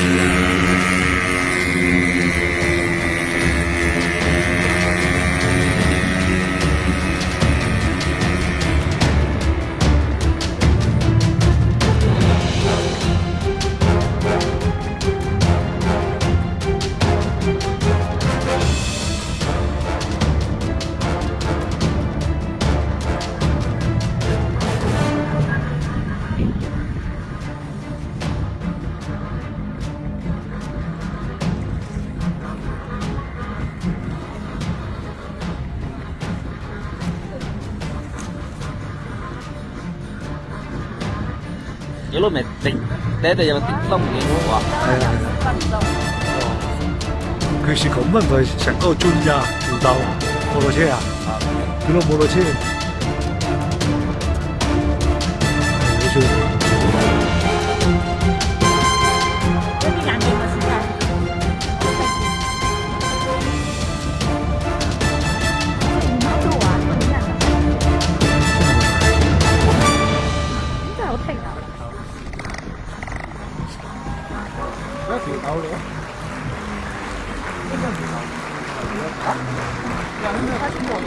Yeah. Yellow mẹ tính, Thế thì là tính tông cái đúng không? 그 시간만 더 잠깐 줄이야 줄다 모르지야 그럼 모르지 요즘 내가 뒤에 나올래요? 야 근데 사실 뭐